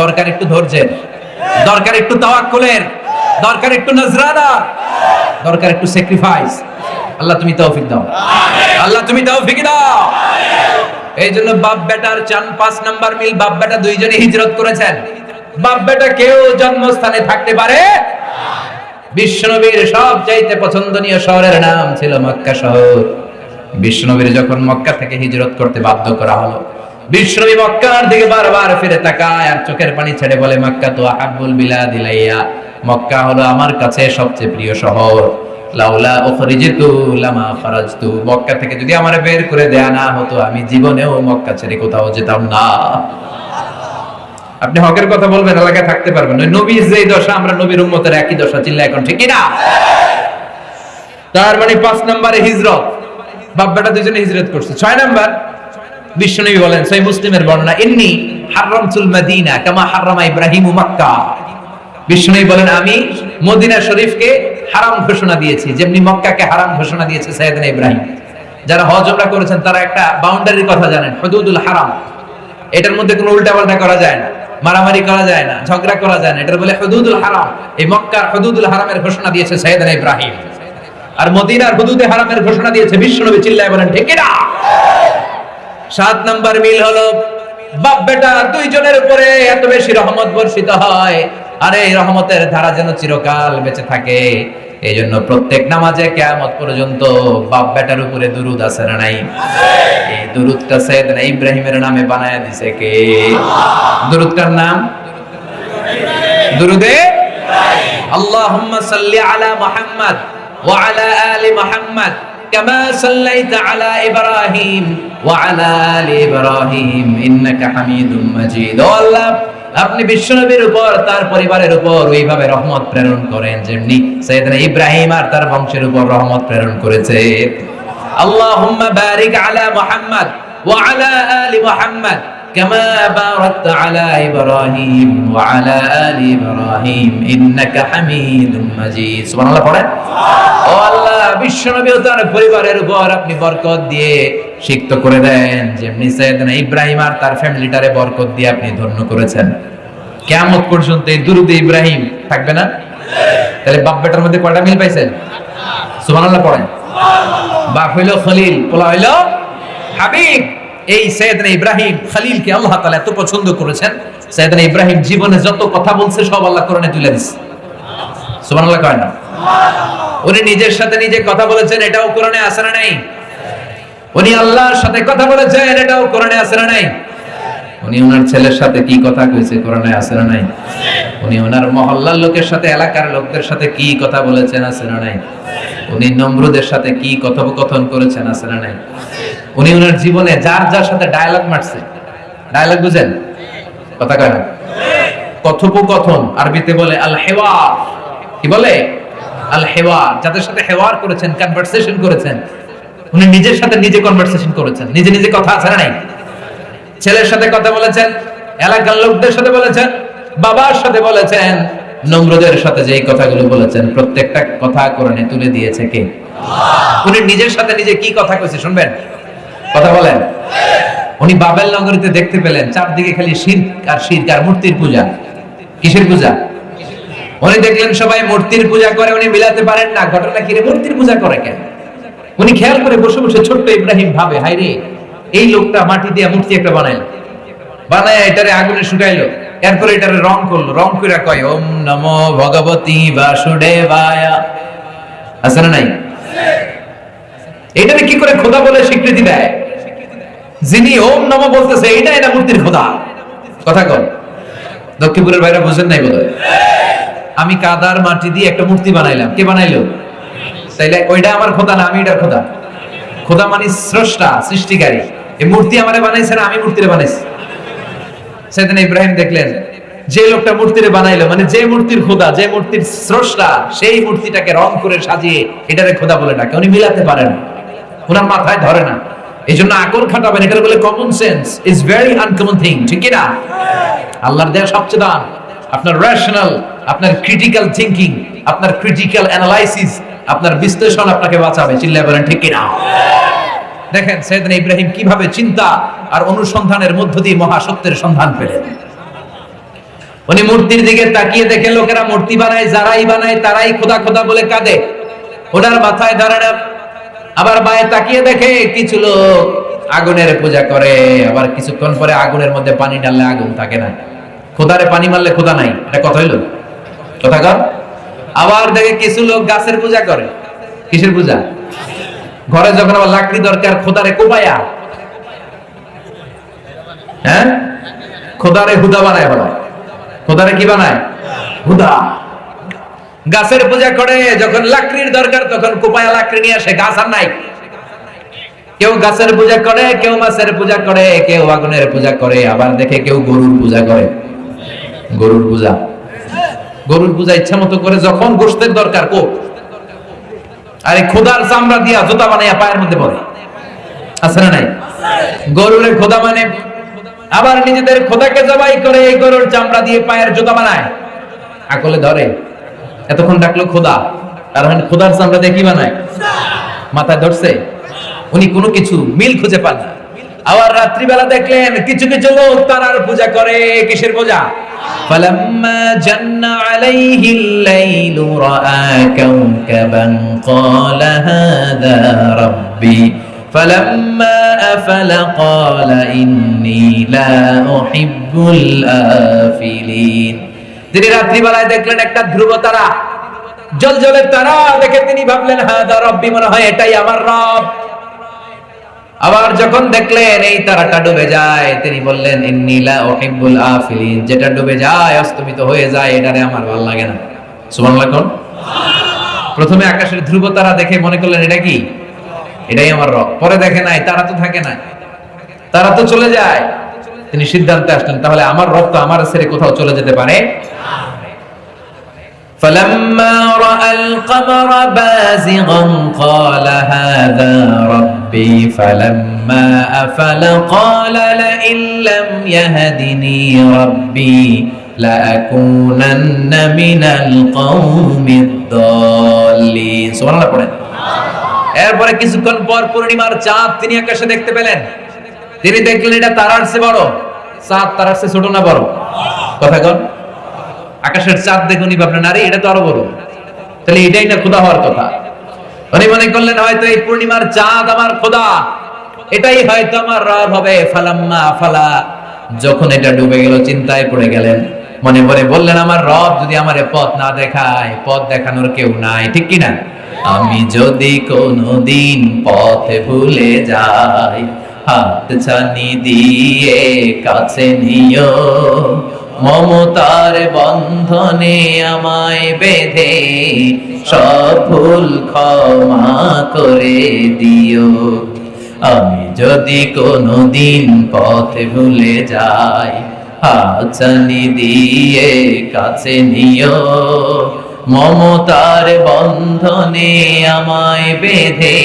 দরকার একটু ধৈর্যের দরকার একটু তাওয়াক্কুলের দরকার একটু নজরানার দরকার একটু স্যাক্রিফাইস আল্লাহ তুমি তৌফিক দাও। আল্লাহ তুমি তৌফিক দাও। এই জন্য বাপ বেটার চান পাঁচ নাম্বার মিল বাপ বেটা দুইজনে হিজরত করেছেন। বাপ বেটা কেউ জন্মস্থানে থাকতে পারে? বিশ্বনবীর সব চাইতে পছন্দনীয় শহরের নাম ছিল মক্কা শহর। বিশ্বনবীর যখন মক্কা থেকে হিজরত করতে বাধ্য করা হলো বিশ্বনবী মক্কার দিকে বারবার ফিরে তাকায় আর চোখের পানি ছেড়ে বলে, মক্কা তো আহাব্বুল বিলাদ ইলাইয়া মক্কা হলো আমার কাছে সবচেয়ে প্রিয় শহর। লাউলা উখরিজিতু থেকে যদি কোথাও যেতাম না। আপনি হকের কথা বলবেন, এলাকায় থাকতে পারবেন ওই নবীর যেই দশা, আমরা নবীর উম্মতের একই দশা চিল্লা এখন, ঠিক না তার মানে পাঁচ নম্বরে হিজরত। বাপ বেটা দুজনে হিজরত করছে। ছয় নাম্বার বিশ্বনবী বলেন সই মুসলিমের বর্ণনা, ইন্নি হারামতুল মদিনা কামা হারামা ইব্রাহিম মক্কা। বিশ্বনবী বলেন, আমি মদিনা শরীফকে হারাম ঘোষণা দিয়েছি, যেমনি মক্কাকে হারাম ঘোষণা দিয়েছে সাইয়েদনা ইব্রাহিম। যারা হজ ওমরা করেছেন, তারা একটা বাউন্ডারির কথা জানেন, হুদুদুল হারাম। এটার মধ্যে কোনো উল্টাপাল্টা করা যায় না, মারামারি করা যায় না, ঝগড়া করা যায় না এটা বলে হুদুদুল হারাম। এই মক্কার হুদুদুল হারামের ঘোষণা দিয়েছে সাইয়েদনা ইব্রাহিম। আর মদিনার হুদুদে হারামের ঘোষণা দিয়েছে বিশ্বনবী চিল্লায় বলেন ঠিক না সাত নাম্বার মিল হলো, বাপ বেটা দুইজনের উপরে এত বেশি রহমত বর্ষিত হয়, আরে এই রহমতের ধারা যেন চিরকাল বেঁচে থাকে। এই জন্য প্রত্যেক নামাজে কেয়ামত পর্যন্ত বাপ বেটার উপরে দুরুদ আছে না নাই? এই দুরুদটা সৈয়দনা ইব্রাহিমের নামে বানায় দিছে কে? দুরুদটার নাম? দুরুদে? আল্লাহুম্মা সাল্লি আলা মুহাম্মদ ওয়া আলা আলি মুহাম্মদ। كما صليت على إبراهيم وعلى آل إبراهيم إنك حميد مجيد ও আল্লাহ আপনি বিশ্বনবীর উপর তার পরিবারের উপর ওইভাবে রহমত প্রেরণ করেন যেমনি সৈয়দনা ইব্রাহিম আর তার বংশের উপর রহমত প্রেরণ করেছে আল্লাহুম্মা বারিক আলা মুহাম্মদ ওয়া আলা আলি মুহাম্মদ كما باركت على إبراهيم وعلى آل إبراهيم إنك حميد مجيد سبحان الله পড়েন ও আল্লাহ বিশ্বনবী ও তার পরিবারের উপর আপনি বরকত দিয়ে সিক্ত করে দেন যেমনি সাইয়েদনা ইব্রাহিম আর তার ফ্যামিলিটারে বরকত দিয়ে আপনি ধন্য করেছেন কিয়ামত পর্যন্ত এই দুরুদ ইব্রাহিম থাকবে না তাহলে বাপ বেটার মধ্যে কয়টা মিল পাইছেন সুবহানাল্লাহ পড়েন বাপ হইলো খলিল পোলা হইলো হাবিব এই সৈয়দনা ইব্রাহিম খলিলকে আল্লাহ তাআলা এত পছন্দ করেছেন, সৈয়দনা ইব্রাহিম জীবনে যত কথা বলছে সব আল্লাহ কোরআনে তুলে দিছে। সুবহানাল্লাহ কয় না? উনি নিজের সাথে নিজে কথা বলেছেন, এটাও কোরআনে আছে না নাই? উনি আল্লাহর সাথে কথা বলেছেন, এটাও কোরআনে আছে না নাই? উনি ওনার ছেলের সাথে কি কথা কইছে কোরআনে আছে না নাই? উনি ওনার মহল্লার লোকের সাথে, এলাকার লোকদের সাথে কি কথা বলেছেন আছে না নাই? উনি নমরুদের সাথে কি কথোপকথন করেছেন আছে না নাই? উনি ওনার জীবনে যার যার সাথে ডায়ালগ মারছে। ডায়ালগ বুঝেন? কথা কয় না? কথোপকথন, আরবিতে বলে আল হেওয়ার কি বলে? আল হেওয়ার যাদের সাথে হেওয়ার করেছেন কনভারসেশন করেছেন। উনি নিজের সাথে নিজে কনভারসেশন করেছেন। নিজে নিজে কথা আছে না নাই? ছেলের সাথে কথা বলেছেন, এলাকার লোকদের সাথে বলেছেন, বাবার সাথে বলেছেন। নম্রদের সাথে যে কথাগুলো বলেছেন, প্রত্যেকটা কথা কোরআনে তুলে দিয়েছে কে? উনি নিজের সাথে নিজে কি কথা কইছে শুনবেন? কথা বলেন। উনি বাবেল নগরীতে দেখতে পেলেন, চারদিকে খালি শির্ক আর শির্ক আর মূর্তির পূজা। কিসের পূজা? উনি দেখলেন সবাই মূর্তির পূজা করে, উনি মিলাতে পারেন না। ঘটনা কি রে? মূর্তির পূজা করে কেন? উনি খেয়াল করে বসে বসে ছোট্ট ইব্রাহিম ভাবে হাই রে, এই লোকটা মাটি দিয়ে মূর্তি একটা বানাইলো বানায় এটারে আগুনে শুকাইলো। এরপরে এটারে রং করল। রং করে কয়, ওম নমো ভগবতী বাসুদেবায়া। আছে না নাই? এটারে কি করে খোদা বলে স্বীকৃতি দেয়? যিনি ওম নম বলতেছে এটা এটা মূর্তির খোদা। কথা কন দক্ষিণপুরের বাইরে বুঝেন নাই বোধ আমি কাদার মাটি দিয়ে একটা মূর্তি বানাইলাম। কে বানাইলো? তাইলে ওইটা আমার খোদা না, আমি এটার খোদা। খোদা মানে স্রষ্টা, সৃষ্টিকারী। এই মূর্তি আমারে বানাইছে না, আমি মূর্তিরে বানাইছি। সেদিন ইব্রাহিম দেখলেন, যে লোকটা মূর্তিরে বানাইলো মানে যে মূর্তির খোদা, যে মূর্তির স্রষ্টা, সেই মূর্তিটাকে রং করে সাজিয়ে এটারে খোদা বলে ডাকে। উনি মিলাতে পারেন ওনার মাথায় ধরে না। এই জন্য খাটাবেন। বলে common sense is very uncommon thing ঠিক আল্লাহর দেয়া সবচেয়ে দাম আপনার রেশনাল আপনার ক্রিটিক্যাল আপনার ক্রিটিক্যাল অ্যানালাইসিস আপনার বিশ্লেষণ আপনাকে বাঁচাবে। চিল্লায় বলেন, ঠিক কি না? দেখেন সৈয়দনা ইব্রাহিম কীভাবে চিন্তা আর অনুসন্ধানের মধ্য দিয়ে মহাসত্যের সন্ধান পেলেন। উনি মূর্তির দিকে তাকিয়ে দেখে লোকেরা মূর্তি বানায়, যারাই বানায় তারাই খোদা খোদা বলে কাঁদে। ওনার মাথায় ধরে আবার বায়ে তাকিয়ে দেখে কিছু লোক আগুনের পূজা করে। আবার কিছুক্ষণ পরে আগুনের মধ্যে পানি ঢাললে আগুন থাকে না। খোদারে পানি মারলে খোদা নাই। এটা কথা হইল? কথা কর আবার দেখে কিছু লোক গাছের পূজা করে। কিসের পূজা? ঘরে যখন আবার লাকড়ি দরকার, খোদারে কোপায়া হ্যাঁ? খোদারে হুদা বানায় বলো। খোদারে কি বানায়? হুদা। গাছের পূজা করে, যখন লাকড়ির দরকার, তখন কোপায়া লাকড়ি নিয়ে আসে, গাছ আর নাই। কেউ গাছের পূজা করে, কেউ মাছের পূজা করে, কেউ আগুনের পূজা করে, আবার দেখে কেউ গরুর পূজা করে। গরুর পূজা। গরুর পূজা ইচ্ছা মতো করে, যখন গোষ্ঠের দরকার কো আরে খোদার চামড়া দিয়া জুতা বানাইয়া পায়ের মধ্যে পড়ে। আছে না নাই? গরুরে খোদা মানে? আবার নিজেদের খোদাকে জবাই করে এই গরুর চামড়া দিয়ে পায়ের জুতা বানায়। আকলে ধরে। এতক্ষণ ডাকলো খোদা। আর এখন খোদার চামড়া দিয়ে কি বানায়? মাথায় ধরছে। উনি কোনো কিছু, মিল খুঁজে পান না। আবার রাত্রিবেলা দেখলেন কিছু কিছু লোক তারার পূজা করে। কিসের পূজা? فلما جن عليه الليل رأى كوكبا قال هذا ربي فلما أفل قال إني لا أحب الآفلين তিনি রাত্রিবেলায় দেখলেন একটা ধ্রুব তারা জল জলের তারা দেখে তিনি ভাবলেন হাদা রব্বি মনে হয় এটাই আমার রব আবার যখন দেখলেন এই তারাটা ডুবে যায়, তিনি বললেন ইন্নিলা ওহিব্বুল আফিলিন। যেটা ডুবে যায়, অস্তমিত হয়ে যায়, এটারে আমার ভালো লাগে না। সুবহানাল্লাহ কোন? প্রথমে আকাশের ধ্রুব তারা দেখে মনে করলেন, এটা কি? এটাই আমার রব। পরে দেখে নাই, তারা তো থাকে না। তারা তো চলে যায়। তিনি সিদ্ধান্তে আসলেন, তাহলে আমার রব তো আমার ছেড়ে কোথাও চলে যেতে পারে? فلما رأى القمر بازغا قال هذا ربي فلما أفل قال لئن لم يهدني ربي لأكونن من القوم الضالين سبحان الله পড়েন এরপরে কিছুক্ষণ পর পূর্ণিমার চাঁদ তিনি আকাশে দেখতে পেলেন তিনি দেখলেন এটা তারার চেয়ে বড় চাঁদ তারার চেয়ে ছোট না বড় কথা কন আকাশের চাঁদ দেখুন ভাবলেন আরে এটা তো আরও বড়। তাহলে এটাই না খোদা হওয়ার কথা। উনি মনে করলেন, হয়তো এই পূর্ণিমার চাঁদ আমার খোদা এটাই হয়তো আমার রব হবে। ফালাম্মা ফালা, যখন এটা ডুবে গেল, চিন্তায় পড়ে গেলেন। মনে মনে বললেন, আমার রব যদি আমার পথ না দেখায়, পথ দেখানোর কেউ নাই। ঠিক কি না আমি যদি কোনদিন পথে ভুলে যাই, হাত ছানি দিয়ে কাছে নিও মমতার বন্ধনে আমায় বেঁধে সব ভুল ক্ষমা করে দিও। আমি যদি কোনো দিন পথ ভুলে যাই হাচানি দিয়ে কাছে নিও। মমতার বন্ধনে আমায় বেঁধে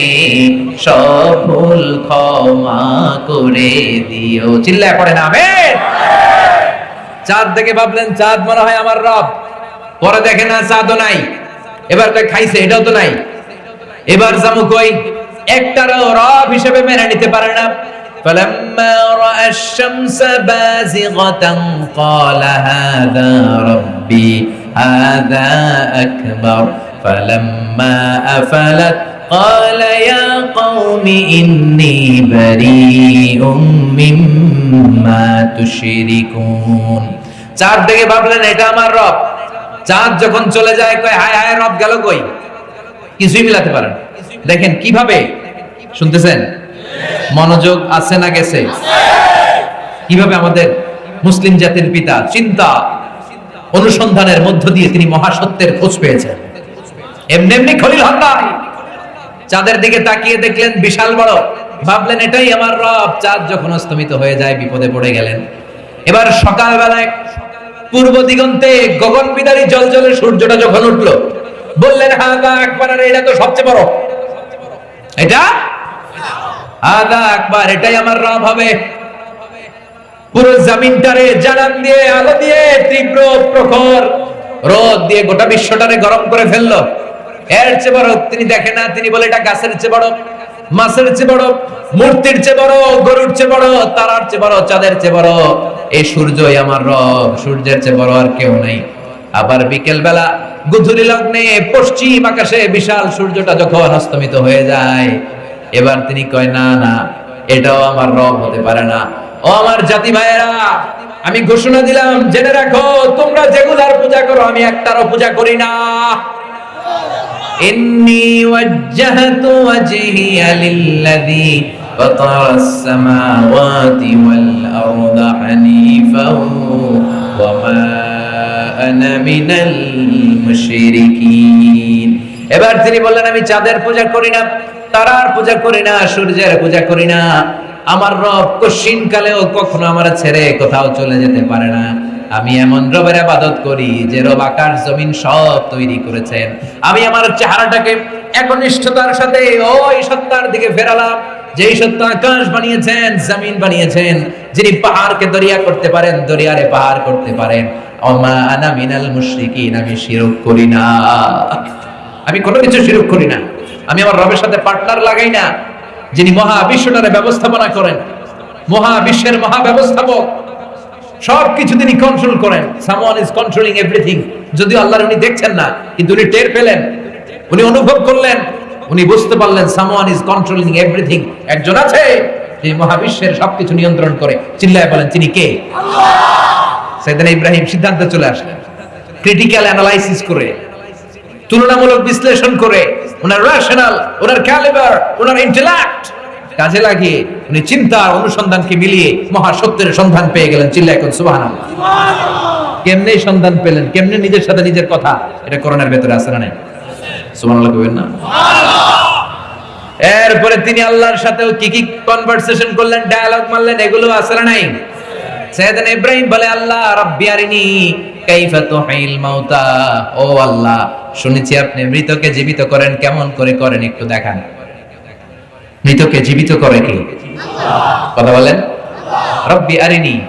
সব ভুল ক্ষমা করে দিও। চিল্লায় পড়ে না, আমেন! চাঁদ দেখে ভাবলেন চাঁদ মনে হয় আমার রব পরে দেখে না চাঁদও নাই এবার কয় খাইছে এটাও তো নাই এবার জামু কই একটারও রব হিসেবে মেনে নিতে পারে না فلما رأى الشمس بازغة قال هذا ربي هذا أكبر فلما أفلت قال يا قوم إني بريء مما تشركون চাঁদ দেখে ভাবলেন এটা আমার রব চাঁদ যখন চলে যায় কয় হায় হায় রব গেল কই কিছুই মিলাতে পারেন দেখেন কিভাবে শুনতেছেন মনোযোগ আছে না গেছে কিভাবে আমাদের মুসলিম জাতির পিতা চিন্তা অনুসন্ধানের মধ্য দিয়ে তিনি মহাসত্যের খোঁজ পেয়েছেন এমনি এমনি খলিল হন নাই চাঁদের দিকে তাকিয়ে দেখলেন বিশাল বড়। ভাবলেন এটাই আমার রব। চাঁদ যখন অস্তমিত হয়ে যায়, বিপদে পড়ে গেলেন। এবার সকালবেলায় পূর্ব দিগন্তে গগন বিদারী জল জলে সূর্যটা যখন উঠল, বললেন, হাদা আকবার, এটা তো সবচেয়ে বড়। এটা? হাদা আকবার, এটাই আমার রব হবে। পুরো জমিনটারে জানান দিয়ে, আলো দিয়ে তীব্র প্রখর রোদ দিয়ে গোটা বিশ্বটারে গরম করে ফেলল। এর চেয়ে বড় তিনি দেখে না, তিনি বলে এটা গাছের চেয়ে বড়, মাছের চেয়ে বড়, মূর্তির চেয়ে বড়, গরুর চেয়ে বড়, তারার চেয়ে বড়, চাঁদের চেয়ে বড়। এই সূর্যই আমার রব, সূর্যের চেয়ে বড় আর কেউ নেই। আবার বিকেল বেলা গুধুরি লগ্নে পশ্চিম আকাশে বিশাল সূর্যটা যখন অস্তমিত হয়ে যায়, এবার তিনি কয়, না না, এটাও আমার রব হতে পারে না। ও আমার জাতি ভাইয়েরা, আমি ঘোষণা দিলাম, জেনে রাখো, তোমরা যেগুলার পূজা করো, আমি একটারও পূজা করি না। إني وجهت وجهي للذي فطر السماوات والأرض حنيفا وما أنا من المشركين এবার তিনি বললেন আমি চাঁদের পূজা করি না তারার পূজা করি না সূর্যের পূজা করি না আমার রব কশিন কালেও কখনো আমার ছেড়ে কোথাও চলে যেতে পারে না আমি এমন রবের আবাদত করি যে রব আকাশ, জমিন সব তৈরি করেছেন। আমি আমার চেহারাটাকে একনিষ্ঠতার সাথে ওই সত্তার দিকে ফেরালাম। যেই সত্তা আকাশ বানিয়েছেন, জমিন বানিয়েছেন, যিনি পাহাড়কে দরিয়া করতে পারেন, দরিয়ারে পাহাড় করতে পারেন। অমা আনা মিনাল মুশরিকিন, আমি শিরক করি না। আমি কোনো কিছু শিরক করি না। আমি আমার রবের সাথে পার্টনার লাগাই না, যিনি মহা বিশ্বটারে ব্যবস্থাপনা করেন। মহা বিশ্বের মহা ব্যবস্থাপক সবকিছু তিনি কন্ট্রোল করেন। সামওয়ান ইজ কন্ট্রোলিং এভরিথিং যদিও আল্লাহর উনি দেখছেন না কিন্তু উনি টের পেলেন। উনি অনুভব করলেন। উনি বুঝতে পারলেন সামওয়ান ইজ কন্ট্রোলিং এভরিথিং একজন আছে যে মহাবিশ্বের সবকিছু নিয়ন্ত্রণ করে। চিল্লায় বলেন তিনি কে? সেদিন ইব্রাহিম সিদ্ধান্তে চলে আসলেন। ক্রিটিক্যাল অ্যানালাইসিস করে তুলনামূলক বিশ্লেষণ করে ওনার রেশনাল ওনার ক্যালিবার ওনার ইন্টেলেক্ট কাজে লাগিয়ে উনি চিন্তা অনুসন্ধানকে মিলিয়ে মহা সত্যের সন্ধান পেয়ে গেলেন চিল্লা এখন সুবাহান কেমনে সন্ধান পেলেন? কেমনে নিজের সাথে নিজের কথা? এটা করোনার ভেতরে আছে না নাই? এরপরে তিনি আল্লাহর সাথেও কি কি কনভারসেশন করলেন ডায়ালগ মারলেন এগুলো না নাই? সাইয়েদান ইব্রাহিম বলে আল্লাহ রাব্বি আরিনি কাইফা তুহিল মাউতা। ও আল্লাহ শুনেছি আপনি মৃতকে জীবিত করেন কেমন করে করেন একটু দেখান। মৃতকে জীবিত করে কি? কথা বলেন। রব্বি আরিনি।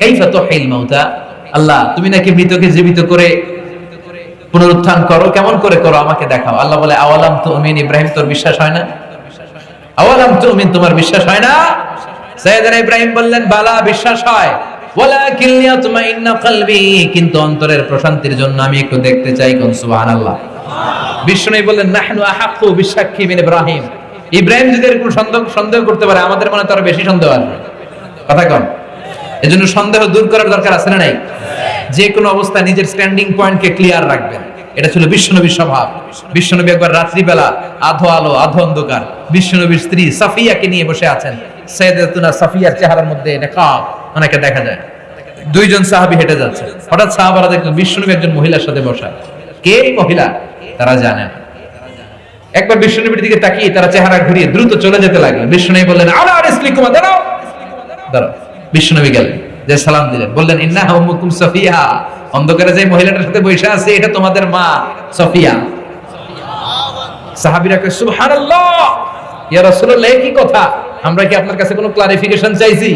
কাইফা তুহিল মাউতা। আল্লাহ, তুমি নাকি মৃতকে জীবিত করে পুনরুত্থান করো? কেমন করে করো? আমাকে দেখাও। আল্লাহ বলে, আওয়ালাম তো উমিন ইব্রাহিম, তোর বিশ্বাস হয় না? আওয়ালাম তো উমিন তোমার বিশ্বাস হয় না? ইব্রাহিম বললেন, বালা, বিশ্বাস হয়। ওয়ালাকিন কলবি। কিন্তু অন্তরের প্রশান্তির জন্য আমি একটু দেখতে চাই কোন সুবহানাল্লাহ। বিষ্ণু বললেন, নাহনু আহাক্কু বিসাক্ষী মিন ইব্রাহিম। ইব্রাহিম যদি এরকম সন্দেহ সন্দেহ করতে পারে, আমাদের মনে তো আরও বেশি সন্দেহ আসবে কথা কম এজন্য সন্দেহ দূর করার দরকার আছে না নাই? যে কোনো অবস্থায় নিজের স্ট্যান্ডিং পয়েন্টকে ক্লিয়ার রাখবেন। এটা ছিল বিশ্বনবীর স্বভাব। বিশ্বনবী একবার রাত্রিবেলা আধো আলো, আধো অন্ধকার বিশ্বনবীর স্ত্রী সাফিয়াকে নিয়ে বসে আছেন। সৈয়দাতুনা সাফিয়ার চেহারার মধ্যে নেকাব অনেকে দেখা যায়। দুইজন সাহাবী হেঁটে যাচ্ছে। হঠাৎ সাহাবারা দেখলেন বিশ্বনবী একজন মহিলার সাথে বসা। কে এই মহিলা? তারা জানেন। একবার বিশ্বনবীর দিকে তাকিয়ে তারা চেহারা ঘুরিয়ে দ্রুত চলে যেতে লাগলেন বিশ্বনবী বললেন, আলা দাঁড়াও। বিশ্বনবী গেলেন, যে সালাম দিলেন, বললেন ইন্না উম্মুকুম সফিয়া। অন্ধকারে যে মহিলাটার সাথে বসে আছে, এটা তোমাদের মা সফিয়া। সাহাবীরা কি কথা? আমরা কি আপনার কাছে কোনো ক্লারিফিকেশন চাইছি?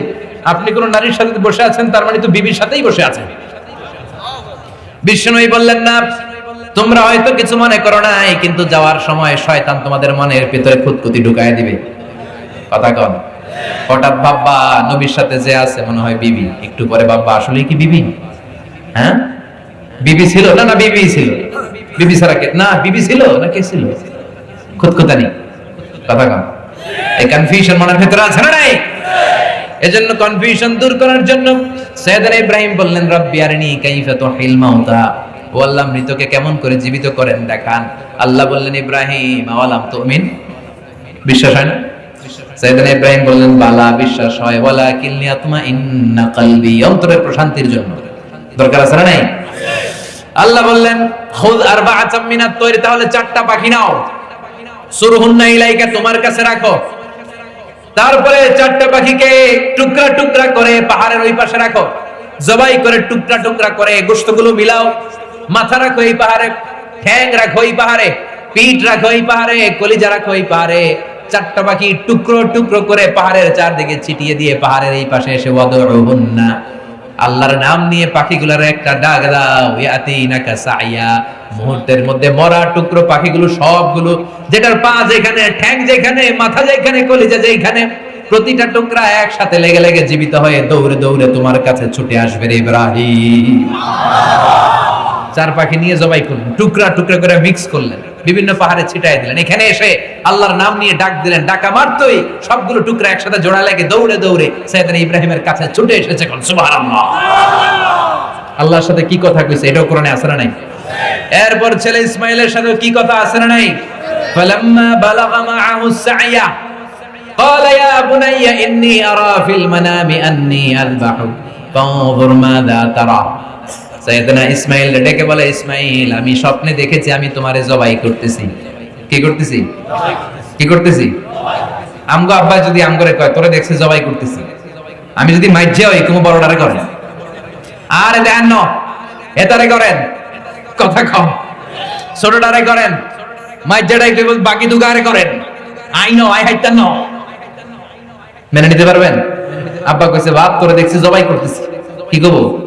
আপনি কোন নারীর সাথে বসে আছেন, তার মানে তো বিবির সাথেই বসে আছেন। বললেন, না তোমরা হয়তো কিছু মনে করো নাই, কিন্তু যাওয়ার সময় শয়তান তোমাদের মনের ভিতরে খুঁতকুতি ঢুকায় দিবে। কথা কন। হঠাৎ বাবা নবীর সাথে যে আছে, মনে হয় বিবি। একটু পরে বাবা আসলে কি বিবি? হ্যাঁ? বিবি ছিল না না বিবি ছিল? বিবি ছাড়া কে? না, বিবি ছিল না কে ছিল? খুঁতখুতানি। কথা কন। এই কনফিউশন মনের ভিতরে আছে না নাই? এজন্য কনফিউশন দূর করার জন্য সৈয়দনা ইব্রাহিম বললেন, রব্বি আরনি কাইফা তুহিল মাউতা। ও আল্লাহ মৃতকে কেমন করে জীবিত করেন দেখান। আল্লাহ বললেন, ইব্রাহিম, আওয়ালাম তুমিন? বিশ্বাস হয় না? বিশ্বাস হয়। না তোমার কাছে রাখো। তারপরে চারটা পাখিকে টুকরা টুকরা করে পাহাড়ের ওই পাশে রাখো। জবাই করে টুকরা টুকরা করে গোস্তগুলো মিলাও। মাথা রাখো এই পাহাড়ে, ঠ্যাং রাখো এই পাহাড়ে, পিঠ রাখো এই পাহাড়ে, কলিজা রাখো এই পাহাড়ে। চারটা পাখি টুকরো টুকরো করে পাহাড়ের চারদিকে ছিটিয়ে দিয়ে পাহাড়ের এই পাশে এসে ওয়াদউহুন্না। আল্লাহর নাম নিয়ে পাখিগুলোর একটা ডাক দাও সাইয়া। মুহূর্তের মধ্যে মরা টুকরো পাখিগুলো সবগুলো, যেটার পা যেখানে, ঠ্যাং যেখানে, মাথা যেখানে, কলিজা যেখানে, প্রতিটা টুকরা একসাথে লেগে লেগে জীবিত হয়ে দৌড়ে দৌড়ে তোমার কাছে ছুটে আসবে ইব্রাহিম। চার পাখি নিয়ে জবাই করলেন টুকরা টুকরা করে মিক্স করলেন বিভিন্ন পাহাড়ে ছিটাই দিলেন এখানে এসে আল্লাহর নাম নিয়ে ডাক দিলেন ডাকা মারতই সবগুলো টুকরা একসাথে জোড়া লেগে দৌড়ে দৌড়ে সৈয়দনা ইব্রাহিমের কাছে ছুটে এসেছে কোন সুবহানাল্লাহ আল্লাহর সাথে কি কথা কইছে এটাও কোরআনে আছে না নাই এরপর ছেলে ইসমাইলের সাথে কি কথা আছে না নাই ফালাম্মা বালাগা মাআহু সাইয়া قال يا بني إني أرى في المنام أني أذبحك فانظر ماذا ترى সৈয়দনা ইসমাইল ডেকে বলে, ইসমাইল, আমি স্বপ্নে দেখেছি, আমি তোমারে জবাই করতেছি। কি করতেছি? কি করতেছি? আমগো আব্বা যদি আমগরে কয়, তোরে দেখছি জবাই করতেছি। আমি যদি মাইজে হই তুমি বড়টারে করেন। আর দেন ন এতারে করেন। কথা কম। ছোটটারে করেন। মাইজাটাই কেবল বাকি দুগারে করেন। আই নো, আই হাইতান ন। মেনে নিতে পারবেন? আব্বা কইছে, বাপ, তোরে দেখছি জবাই করতেছি। কি কব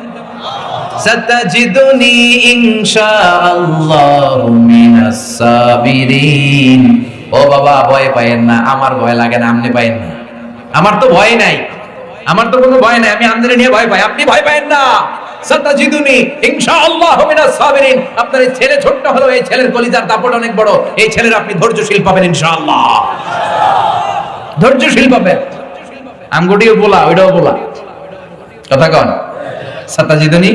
সাতাজিদুনি ইনশাআল্লাহু মিনাস সাবিরিন। ও বাবা, ভয় পাইয়েন না, আমার ভয় লাগে না, আপনি পাইয়েন না। আমার তো ভয় নাই, আমার তো কোনো ভয় নাই, আমি আমদানি নিয়ে ভয় পাই, আপনি ভয় পাইয়েন না। সাতাজিদুনি ইনশাআল্লাহু মিনাস সাবিরিন। আপনার এই ছেলে ছোট্ট হলো এই ছেলের কলিজার দাপট অনেক বড়, এই ছেলের আপনি ধৈর্যশীল পাবেন ইনশাআল্লাহ। ধৈর্যশীল পাবেন। আমগুটিও বলা, ওইটাও বলা। কথা কন। সাতাজিদনি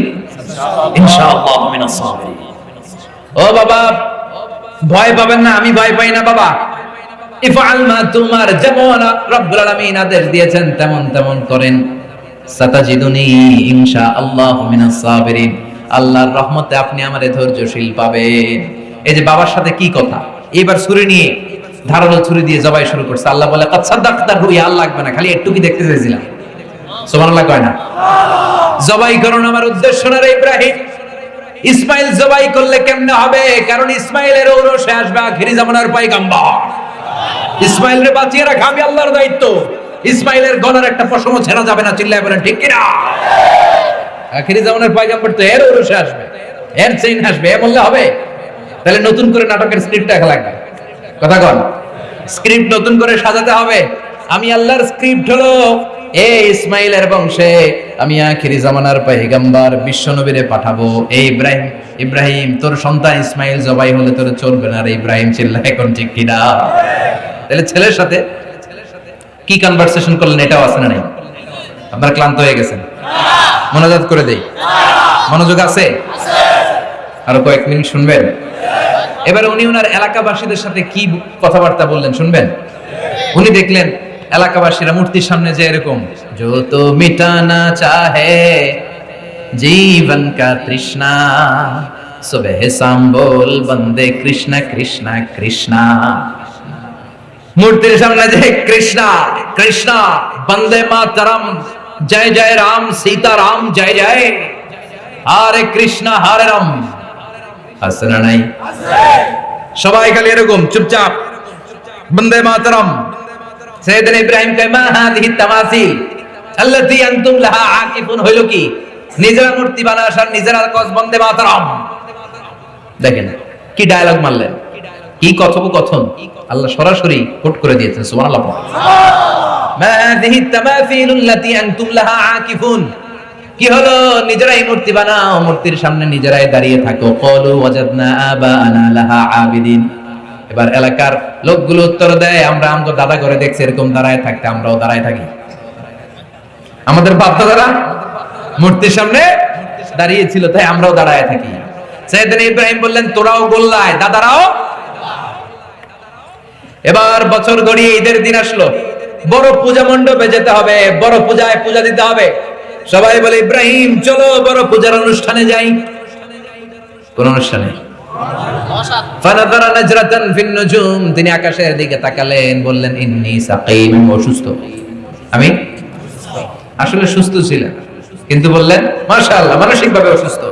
আমি ভয় পাই না বাবা। তুমার যেমন আদেশ দিয়েছেন, তেমন তেমন করেন। আল্লাহর রহমতে আপনি আমারে ধৈর্যশীল পাবেন। এই যে বাবার সাথে কি কথা? এবার ছুরি নিয়ে ধারালো ছুরি দিয়ে জবাই শুরু করছে। আল্লাহ বলে, কাদ সাদ্দাকতার রুই আল্লাহ লাগবে না, খালি একটু কি দেখতে চাইছিলাম সুবহানাল্লাহ কয় না? জবাই করুন আমার উদ্দেশ্য না ইব্রাহিম। ইসমাইল জবাই করলে কেমনে হবে? কারণ ইসমাইলের ঔরসে আসবে আখিরি জামানার পয়গাম্বর। ইসমাইল রে বাঁচিয়ে রাখা আমি আল্লাহর দায়িত্ব। ইসমাইলের গলার একটা পশমও ছেড়া যাবে না, চিল্লায় বলেন, ঠিক কিনা? আখিরি জামানার পয়গাম্বর তো এর ঔরসে আসবে, এর চেইন আসবে, এ বললে হবে? তাহলে নতুন করে নাটকের স্ক্রিপ্ট দেখা লাগবে। কথা কন স্ক্রিপ্ট নতুন করে সাজাতে হবে। আমি আল্লাহর স্ক্রিপ্ট হলো, এ ইসমাইলের বংশে আমি আখিরি জামানার পয়গাম্বার বিশ্ব নবীরে পাঠাবো। এই ইব্রাহিম ইব্রাহিম, তোর সন্তান ইসমাইল জবাই হলে তোর চলবে না রে ইব্রাহিম চিল্লা এখন ঠিক কিনা? তাহলে ছেলের সাথে কি কনভারসেশন করলেন এটাও আছে না নাই? আপনারা ক্লান্ত হয়ে গেছেন? মনোজাত করে দেই। মনোযোগ আছে? আরও কয়েক মিনিট শুনবেন? এবার উনি ওনার এলাকাবাসীদের সাথে কি কথাবার্তা বললেন শুনবেন? উনি দেখলেন এলাকাবাসীরা মূর্তির সামনে যে এরকম, যত মিটানা চাহে, জীবন কা তৃষ্ণা, সুবহ শাম বল বন্দে কৃষ্ণ কৃষ্ণ কৃষ্ণ। মূর্তির সামনে যে কৃষ্ণ কৃষ্ণ, বন্দে মাতরম, জয় জয় রাম সীতা রাম জয় জয়। হরে কৃষ্ণ, হরে রাম। আছে না নাই? সবাই খালি এরকম, চুপচাপ। বন্দে মাতরম। সৈয়দনা ইব্রাহিম কয়, মা তামাসিল। আনতুম লাহা আকিফুন। হইল কি? নিজেরা মূর্তি বানাস আর নিজেরা কস বন্দে মাতরম। দেখেন, কি ডায়লগ মারলেন? কি কথোপকথন? আল্লাহ সরাসরি কোট করে দিয়েছেন, সুবহানাল্লাহ মা হাদিহি তামাসিল আনতুম লাহা আকিফুন। কি হলো? নিজেরাই মূর্তি বানাও, মূর্তির সামনে নিজেরাই দাঁড়িয়ে থাকো। কলু ওয়াজাদনা আবানা লাহা আবিদিন। এবার এলাকার লোকগুলো উত্তর দেয়, আমরা আমগো দাদা করে দেখছি এরকম দাঁড়ায় থাকতে, আমরাও দাঁড়ায় থাকি। আমাদের বাপ দাদারা মূর্তির সামনে দাঁড়িয়ে ছিল তাই আমরাও দাঁড়ায় থাকি। সাইয়েদনা ইব্রাহিম বললেন, তোরাও গোল্লায়, দাদারাও এবার বছর গড়িয়ে ঈদের দিন আসলো। বড় পূজা মণ্ডপে যেতে হবে, বড় পূজায় পূজা দিতে হবে। সবাই বলে, ইব্রাহিম, চলো বড় পূজার অনুষ্ঠানে যাই। কোন অনুষ্ঠানে। ফানাদারা নাজরাতান ফিন নুজুম। তিনি আকাশের দিকে তাকালেন, বললেন, ইন্নী সাকিম অসুস্থ। আমি? আসলে সুস্থ ছিলেন। কিন্তু বললেন, মাশাআল্লাহ, মানসিকভাবে অসুস্থ।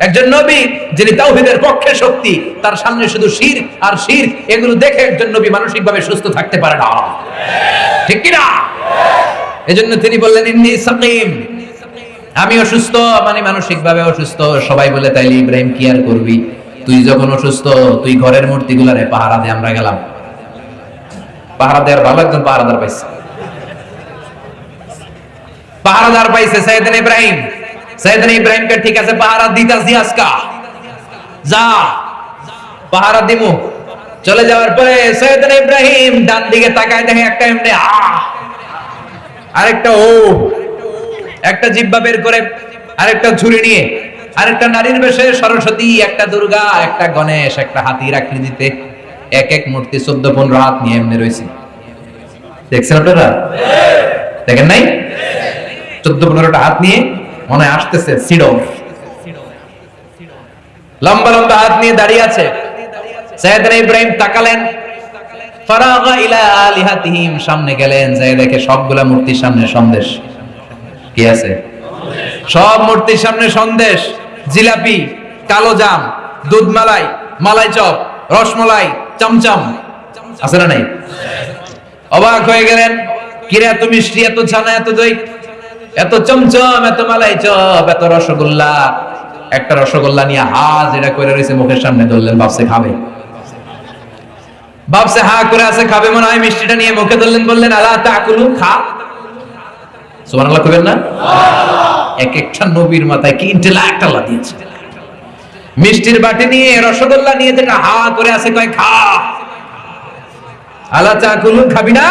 একজন নবী, যিনি তাওহীদের পক্ষে শক্তি, তার সামনে শুধু শির আর শির এগুলো দেখে একজন নবী মানসিকভাবে সুস্থ থাকতে পারে না। ঠিক কি না এজন্য তিনি বললেন, ইন্নী সাকিম, আমি অসুস্থ মানে মানসিকভাবে অসুস্থ। সবাই বলে, তাইলে ইব্রাহিম কি আর করবি? তুই যখন অসুস্থ, তুই ঘরের মূর্তিগুলারে পাহারা দিয়ে আমরা গেলাম। পাহারা দেওয়ার ভালো একজন পাহারাদার পাইছে। পাহারাদার পাইছে সৈয়দিন ইব্রাহিম। সৈয়দিন ইব্রাহিমকে ঠিক আছে, পাহারা দিতাছি আজকা। যা, পাহারা দিমু। চলে যাওয়ার পরে সৈয়দিন ইব্রাহিম ডান দিকে তাকায় দেখে একটা এমনি, আ, আরেকটা ও, একটা জিব্বা বের করে আরেকটা ঝুড়ি নিয়ে আরেকটা নারীর বেশে সরস্বতী, একটা দুর্গা, একটা গণেশ, একটা হাতির আকৃতিতে এক এক মূর্তি চোদ্দ পনেরো হাত নিয়ে এমনি রয়েছে। দেখছেন আপনারা? দেখেন নাই? চোদ্দ পনেরোটা হাত নিয়ে মনে আসতেছে সিডো লম্বা লম্বা হাত নিয়ে দাঁড়িয়ে আছে। সৈয়দনা ইব্রাহিম তাকালেন। ইলা সামনে গেলেন যাই দেখে সবগুলা মূর্তির সামনে সন্দেশ। কি আছে? সব মূর্তির সামনে সন্দেশ। জিলাপি, কালো জাম, দুধ মালাই মালাই চপ রসমলাই চমচম। আছে না নাই? অবাক হয়ে গেলেন, কিরে, এত মিষ্টি, এত ছানা, এত দই এত চমচম, এত মালাই চপ, এত রসগোল্লা। একটা রসগোল্লা নিয়ে হা যেটা করে রয়েছে মুখের সামনে, ধরলেন বাপসে খাবে। বাপসে হা করে আছে, খাবে মনে হয় মিষ্টিটা নিয়ে মুখে ধরলেন, বললেন আল্লাহ তাকুলু, খা। সুবহানাল্লাহ কইবেন না? এক একটা নবীর মাথায় কি ইন্টেলেক্ট আল্লাহ দিয়েছে। মিষ্টির বাটি নিয়ে রসগোল্লা নিয়ে যেটা হা করে আছে কয় খা। আলা চা কুলু খাবি না।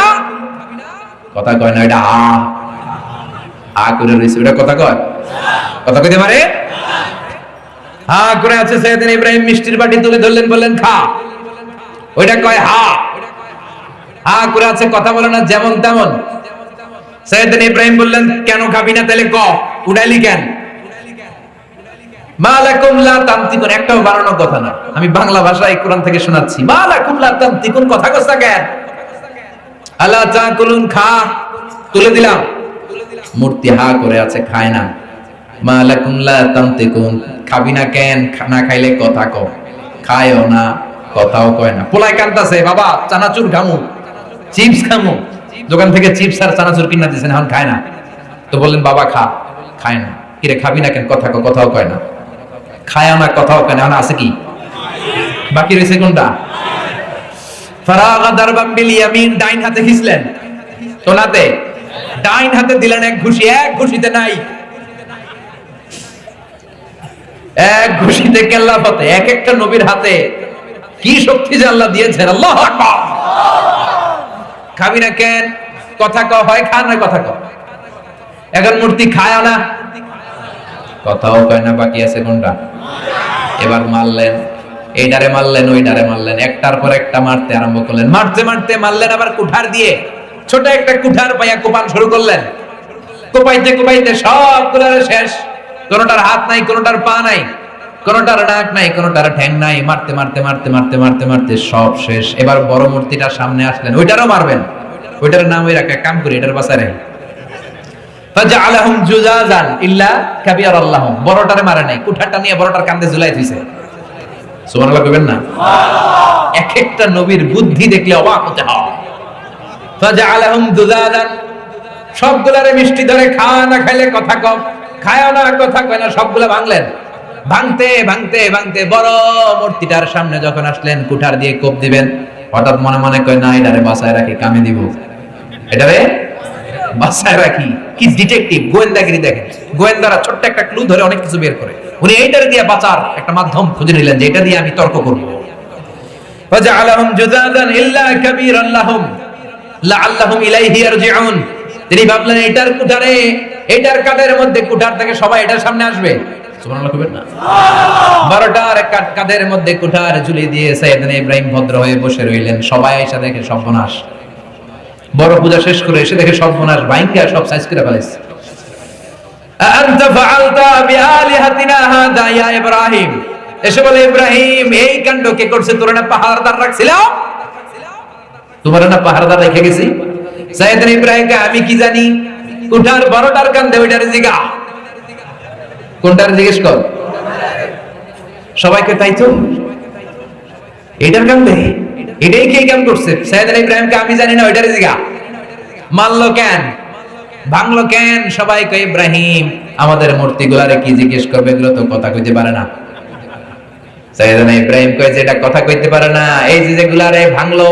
কথা কয় না, এটা আ আ করে রয়েছে ওটা কথা কয়? কথা কইতে পারে? হা করে আছে সেদিন ইব্রাহিম, মিষ্টির বাটি তুলে ধরলেন, বললেন, খা। ওইটা কয় হা। হা করে আছে, কথা বলে না, যেমন তেমন। সৈয়দিন ইব্রাহিম বললেন, কেন খাবি না, তাহলে ক? উড়াইলি কেন? আমি বাংলা ভাষায় কোরআন থেকে শোনাচ্ছি। তুলে দিলাম। মূর্তি হা করে আছে, খায় না। তামতিকুন খাবি না কেন? না খাইলে কথা কও। খায়ও না, কথাও কয় না। পোলাই কান্তাছে বাবা, চানাচুর খামু চিপস খামু দোকান থেকে চিপস আর চানাচুর কিনা দিয়েছেন, এখন খায় না। তো বললেন, বাবা, খা। খায় না। কিরে খাবি না কেন? কথা কথাও কয় না। খায় না, কথাও কয় না। এখন আছে কি? বাকি রয়েছে কোনটা? এক কেল্লা এক একটা নবীর হাতে। কি শক্তি যে আল্লাহ খাবি না কেন? কথা ক, হয় খা না কথা ক? এখন মূর্তি খায় না। কথাও কয় না, বাকি আছে কোনটা? এবার মারলেন এইটারে মারলেন ওইটারে মারলেন, একটার পর একটা মারতে আরম্ভ করলেন। মারতে মারতে মারলেন আবার কুঠার দিয়ে। ছোট একটা কুঠার পাইয়া কোপান শুরু করলেন। কোপাইতে কোপাইতে সবগুলার শেষ। কোনটার হাত নাই, কোনটার পা নাই, কোনটার নাক নাই, কোনটার ঠ্যাং নাই। মারতে মারতে মারতে মারতে মারতে মারতে সব শেষ। এবার বড় মূর্তিটার সামনে আসলেন। ওইটারও মারবেন। ওইটার নাম ওই রাখা, কাম করি, এটার বাসারে সবগুলারে মিষ্টি ধরে খাওয়া না খাইলে কথা কম খায় না কথা কয় না, সবগুলা ভাঙলেন। ভাঙতে ভাঙতে ভাঙতে বড় মূর্তিটার সামনে যখন আসলেন, কুঠার দিয়ে কোপ দিবেন, হঠাৎ মনে মনে কয়, না, এটারে বাসায় রাখি, কামে দিব। এটারে বাসায় রাখি। কি ডিটেকটিভ গোয়েন্দাগিরি দেখেন গোয়েন্দারা ছোট্ট একটা ক্লু ধরে অনেক কিছু বের করে। উনি এইটার দিয়ে বাঁচার একটা মাধ্যম খুঁজে নিলেন যে এটা দিয়ে আমি তর্ক করব। জুদাদান ইল্লা কাবীরান লাহুম। লাআল্লাহুম ইলাইহি ইয়ারজিউন। তিনি ভাবলেন এটার কুঠারে এটার কাদের মধ্যে কুঠার থেকে সবাই এটার সামনে আসবে? না। বারোটার মধ্যে কুঠার ঝুলিয়ে দিয়ে সাইয়েদনা ইব্রাহিম ভদ্র হয়ে বসে রইলেন। সবাই এসে দেখে সর্বনাশ। বড় পূজা শেষ করে এসে দেখে সর্বনাশ বাইঙ্গা, সব সাইজ করে এসে বলে, ইব্রাহিম কে করছে? না না গেছি? আমি কি জানি? উঠার বড়টার কান্দে, ওইটার জিগা। কোনটার জিজ্ঞেস কর? সবাইকে তাই এটার কান্দে এটাই কে কেমন করছে? সাইয়েদ ইব্রাহিমকে আমি জানি না, ওইটার জিগা। মানলো কেন? ভাঙলো কেন? সবাই কয়, ইব্রাহিম, আমাদের মূর্তিগুলারে কি জিজ্ঞেস করবে? এগুলো তো কথা কইতে পারে না। সাইয়েদনা ইব্রাহিম কয় যেটা কথা কইতে পারে না। এই যে যেগুলারে ভাঙলো,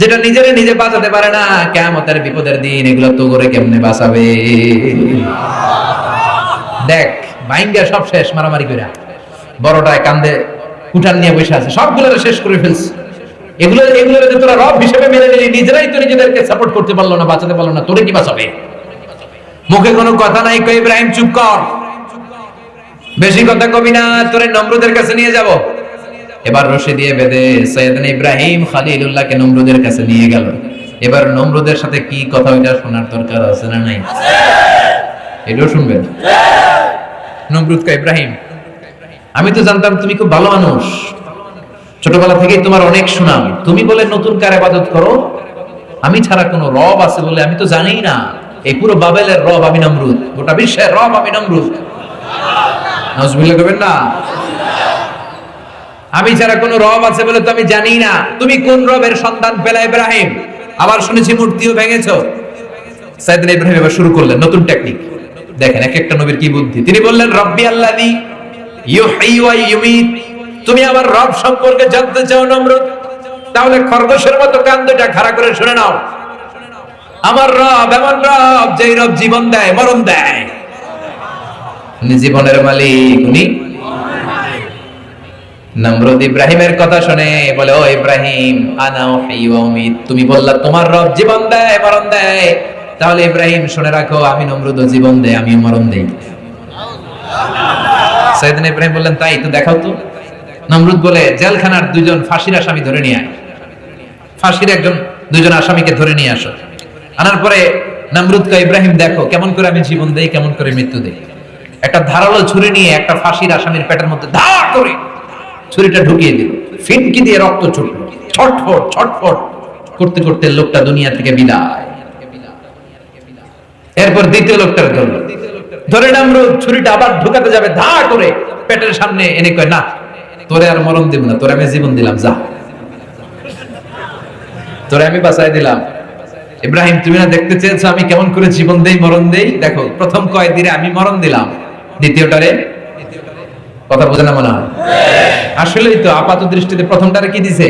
যেটা নিজেরে নিজে বাঁচাতে পারে না কেমতের বিপদের দিন এগুলো তো করে কেমনে বাঁচাবে? দেখ, ভাইঙ্গা সব শেষ, মারামারি কইরা। বড়টায় কান্দে কুঠার নিয়ে বসে আছে। সবগুলো শেষ করে ফেলছে। এগুলো এগুলো যে তোরা রব হিসেবে মেনে নিলি নিজেরাই তো নিজেদেরকে সাপোর্ট করতে পারল না বাঁচাতে পারল না তোরে কি বাঁচাবে? মুখে কোনো কথা নাই কই ইব্রাহিম চুপ কর। বেশি কথা কবি না তোরে নমরুদের কাছে নিয়ে যাব। এবার রশি দিয়ে বেঁধে সৈয়দন ইব্রাহিম খালিলুল্লাহকে নমরুদের কাছে নিয়ে গেল। এবার নমরুদের সাথে কি কথা ওইটা শোনার দরকার আছে না নাই? এটাও শুনবেন? নমরুদ কা ইব্রাহিম আমি তো জানতাম তুমি খুব ভালো মানুষ। ছোটবেলা থেকেই তোমার অনেক সুনাম। তুমি বলে নতুন কার আবাদত করো? আমি ছাড়া কোনো রব আছে বলে আমি তো জানি না। এই পুরো বাবেলের রব আমি নমরুদ। গোটা বিশ্বের রব আমি নমরুদ। না? আমি ছাড়া কোনো রব আছে বলে তো আমি জানি না। তুমি কোন রবের সন্তান পেলা ইব্রাহিম? আবার শুনেছি মূর্তিও ভেঙেছো। সাইদিন ইব্রাহিম এবার শুরু করলেন নতুন টেকনিক দেখেন এক একটা নবীর কি বুদ্ধি। তিনি বললেন, রব্বি ইউমিত তুমি আমার রব সম্পর্কে জানতে চাও নমরুদ? তাহলে খরগোশের মতো কান খাড়া করে শুনে নাও। আমার রব এমন রব যেই রব জীবন দেয়, মরণ দেয়। জীবনের মালিক, উনি নমরুদ ইব্রাহিমের কথা শুনে বলে, ও ইব্রাহিম, আনা ওয়াহয়ি ওয়া উমিত। তুমি বললা, তোমার রব জীবন দেয়, মরণ দেয়। তাহলে ইব্রাহিম, শুনে রাখো, আমি নমরুদ জীবন দেয় আমি মরণ দেই। সাইদিন ইব্রাহিম বললেন, তাই তো দেখাও তো। নমরুদ বলে, জেলখানার দুজন ফাঁসির আসামি ধরে নিয়ে আয়। ফাঁসির একজন দুজন আসামিকে ধরে নিয়ে আসো। আনার পরে নমরুদ কা ইব্রাহিম, দেখো, কেমন করে আমি জীবন দেই, কেমন করে মৃত্যু দেই। একটা ধারালো ছুরি নিয়ে একটা ফাঁসির আসামির পেটের মধ্যে ধা করে ছুরিটা ঢুকিয়ে দিল। ফিনকি দিয়ে রক্ত ছুটলো। ছটফট ছটফট করতে করতে লোকটা দুনিয়া থেকে বিদায়। এরপর দ্বিতীয় লোকটার ধরল। ধরে নামরুদ ছুরিটা আবার ঢুকাতে যাবে, ধা করে পেটের সামনে এনে কয়, না, তোরে আর মরণ দিব না, তোরে আমি জীবন দিলাম, যা। তোরে আমি বাঁচাই দিলাম। ইব্রাহিম, তুমি না দেখতে চেয়েছো আমি কেমন করে জীবন দেই, মরণ দেই? দেখো, প্রথম কয় দিনে আমি মরণ দিলাম, দ্বিতীয়টারে কথা বোঝে না মনে হয়? আসলেই তো আপাত দৃষ্টিতে প্রথমটারে কি দিছে?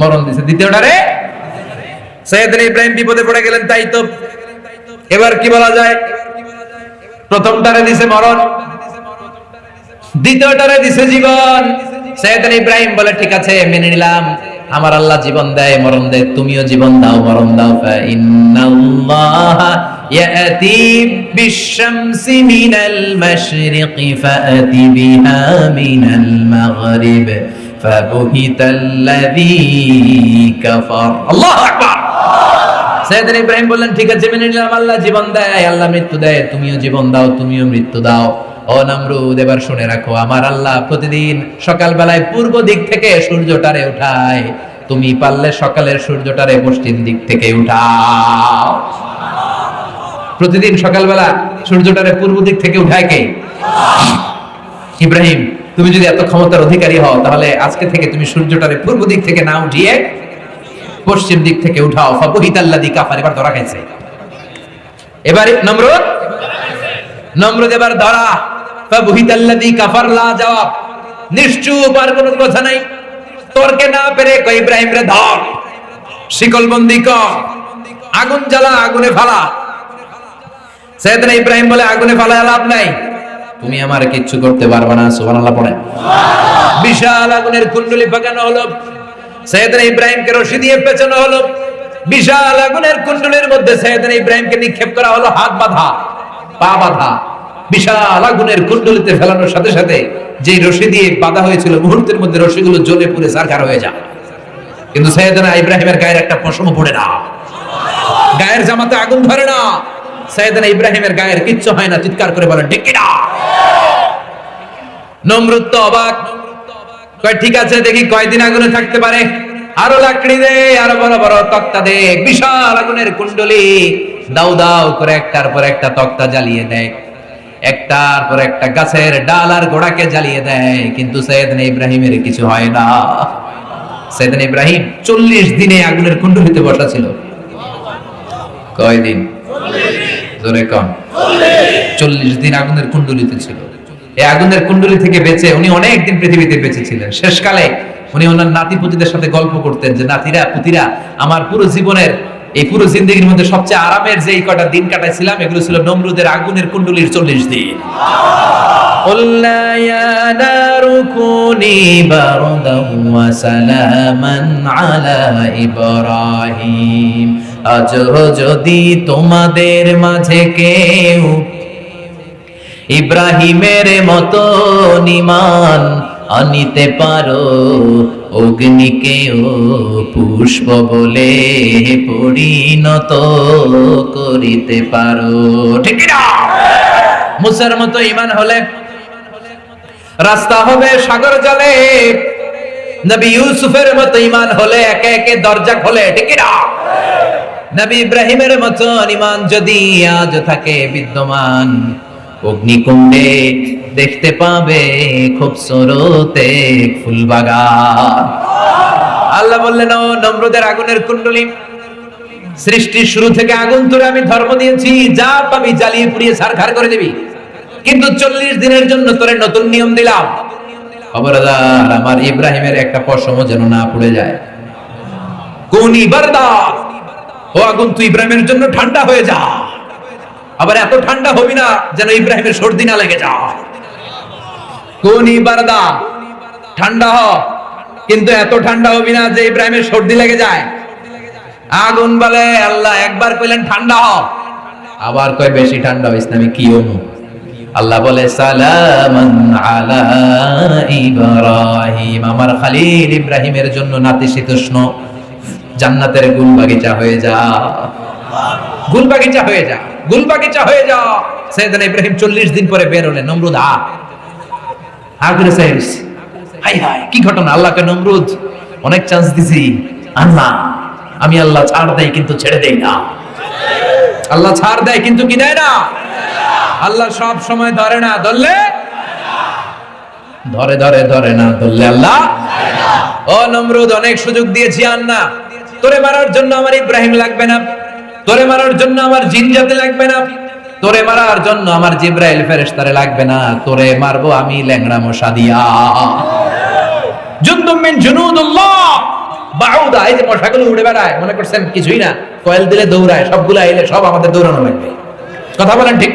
মরণ দিছে, দ্বিতীয়টারে সৈয়দ ইব্রাহিম বিপদে পড়ে গেলেন, তাই তো। এবার কি বলা যায়? প্রথমটারে দিছে মরণ। দ্বিতীয়টারে দিছে জীবন। সৈয়দ ইব্রাহিম বলে, ঠিক আছে, মেনে নিলাম। আমার আল্লাহ জীবন দেয়, মরণ দেয়। তুমিও জীবন দাও, মরণ দাও। আল্লাহু আকবার! সৈয়দনা ইব্রাহিম বললেন, ঠিক আছে, মেনে নিলাম, আল্লাহ জীবন দেয়, আল্লাহ মৃত্যু দেয়, তুমিও জীবন দাও, তুমিও মৃত্যু দাও। ও নামরুদ, এবার শুনে রাখো, আমার আল্লাহ প্রতিদিন সকালবেলায় পূর্ব দিক থেকে সূর্যটারে উঠায়। তুমি পারলে সকালের সূর্যটারে পশ্চিম দিক থেকে উঠাও। প্রতিদিন সকালবেলা সূর্যটারে পূর্ব দিক থেকে উঠায় কে? ইব্রাহিম, তুমি যদি এত ক্ষমতার অধিকারী হও, তাহলে আজকে থেকে তুমি সূর্যটারে পূর্ব দিক থেকে না উঠিয়ে পশ্চিম দিক থেকে উঠাও। ফাবুহিতাল্লাদি কাফার, এবার ধরা খাইছে। এবার নমরুদ। নমরুদ এবার ধরা। ফাবুহিতাল্লাদি কাফার, লা জবাব। নিশ্চুপ, আর কোনো কথা নাই। তর্কে না পেরে কই ইব্রাহিম রে ধর। শিকল বন্দি কর। আগুন জ্বালা, আগুনে ফালা। সৈয়দনা ইব্রাহিম বলে, আগুনে ফালা লাভ নাই। তুমি আমার কিচ্ছু করতে পারবে না। সুবহানাল্লাহ পড়ে বিশাল আগুনের কুণ্ডলি পাকানো হলো। সৈয়দনা ইব্রাহিমকে রশি দিয়ে পেছানো হলো। বিশাল আগুনের কুণ্ডলের মধ্যে সৈয়দনা ইব্রাহিমকে নিক্ষেপ করা হলো, হাত বাঁধা, পা বাঁধা। বিশাল আগুনের কুণ্ডলিতে ফেলানোর সাথে সাথে যে রশি দিয়ে বাঁধা হয়েছিল, মুহূর্তের মধ্যে রশিগুলো জ্বলে পুড়ে সারখার হয়ে যায়। কিন্তু সৈয়দনা ইব্রাহিমের গায়ের একটা পশমও পড়ে না। গায়ের জামাতে আগুন ধরে না। সাইয়েদনা ইব্রাহিমের গায়ের কিচ্ছু হয় না, চিৎকার করে বলেন ঠিক কিনা নমরুদ তো অবাক। কয় ঠিক আছে দেখি কয়দিন আগুনে থাকতে পারে? আরও লাকড়ি দে আরও বড় বড় তক্তা দে। বিশাল আগুনের কুণ্ডলি দাউ দাউ করে একটার পর একটা তক্তা জ্বালিয়ে দেয়। একটার পর একটা গাছের ডাল আর গোড়াকে জ্বালিয়ে দেয়। কিন্তু সৈয়দনা ইব্রাহিমের কিছু হয় না। সৈয়দনা ইব্রাহিম চল্লিশ দিনে আগুনের কুণ্ডলিতে বসা ছিল। কয়দিন? জোরে কম চল্লিশ দিন আগুনের কুণ্ডলিতে ছিল। এই আগুনের কুণ্ডলি থেকে বেঁচে উনি অনেকদিন পৃথিবীতে বেঁচে ছিলেন শেষকালে উনি ওনার নাতি পুতিদের সাথে গল্প করতেন যে, নাতিরা, পুতিরা, আমার পুরো জীবনের, এই পুরো জিন্দগির মধ্যে সবচেয়ে আরামের যে কটা দিন কাটাইছিলাম, এগুলো ছিল নমরুদের আগুনের কুণ্ডলির চল্লিশ দিন। আজ যদি তোমাদের মাঝে কেউ ইব্রাহিমের মতো নিমান আনিতে পারো, অগ্নিকেও পুষ্প বলে পরিণত করিতে পারো। ঠিক মুসার মতো ইমান হলে রাস্তা হবে সাগর জলে। নবী ইউসুফের মতো ইমান হলে একে একে দরজা খোলে, ঠিক নবী ইব্রাহিমের মতো ইমান যদি আজ থাকে বিদ্যমান অগ্নিকুণ্ডে দেখতে পাবে খুব সরতে ফুলবাগান। আল্লাহ বললেন, ও নম্রদের আগুনের কুণ্ডলী, সৃষ্টির শুরু থেকে আগুন তুলে আমি ধর্ম দিয়েছি, যা পাবি জ্বালিয়ে পুড়িয়ে সারখার করে দিবি। কিন্তু চল্লিশ দিনের জন্য তোরে নতুন নিয়ম দিলাম। খবরদার, আমার ইব্রাহিমের একটা পশমও যেন না পুড়ে যায়। কোনি বারদা, ও আগুন, তুই ইব্রাহিমের জন্য ঠান্ডা হয়ে যা। আবার এত ঠান্ডা হবি না যেন ইব্রাহিমের সর্দি না লেগে যায়। কোনি বারদা ঠান্ডা হ। কিন্তু এত ঠান্ডা হবি না যে ইব্রাহিমের সর্দি লেগে যায়। আগুন বলে, আল্লাহ একবার কইলেন, ঠান্ডা হ। আবার কয়, বেশি ঠান্ডা হইস না, আমি কি হমু আল্লাহ বলে, সালামান আলা ইব্রাহিম। আমার খালিল ইব্রাহিমের জন্য নাতিশীতোষ্ণ। জান্নাতের গুল বাগিচা হয়ে যা। গুল বাগিচা হয়ে যা গুল বাগিচা হয়ে যা। সৈয়দান ইব্রাহিম চল্লিশ দিন পরে বের হলেন নমরুদ। আ কি ঘটনা? আল্লাহকে নমরুদ, অনেক চান্স দিছি। আল্লাহ, আমি আল্লাহ ছাড় দেয় কিন্তু ছেড়ে দেই না। আল্লাহ ছাড় দেয় কিন্তু কি দেয় না? আল্লাহ সব সময় ধরে না, ধরলে? ধরে ধরে ধরে না, ধরলে আল্লাহ? ও নমরুদ, অনেক সুযোগ দিয়েছি আন্না। তোরে মারার জন্য আমার ইব্রাহিম লাগবে না। তোরে মারার জন্য আমার জিন জাতি লাগবে না? তোরে মারার জন্য আমার জিব্রাইল ফেরেশতারে লাগবে না। তোরে মারবো আমি ল্যাংড়া মশা দিয়া। জুনুদুল্লাহ। বাউদা, এই যে মশাগুলো উড়ে বেড়ায়, মনে করছেন কিছুই না। কয়েল দিলে দৌড়ায়, সবগুলো এলে সব আমাদের দৌড়ানো লাগবে। কথা বলেন ঠিক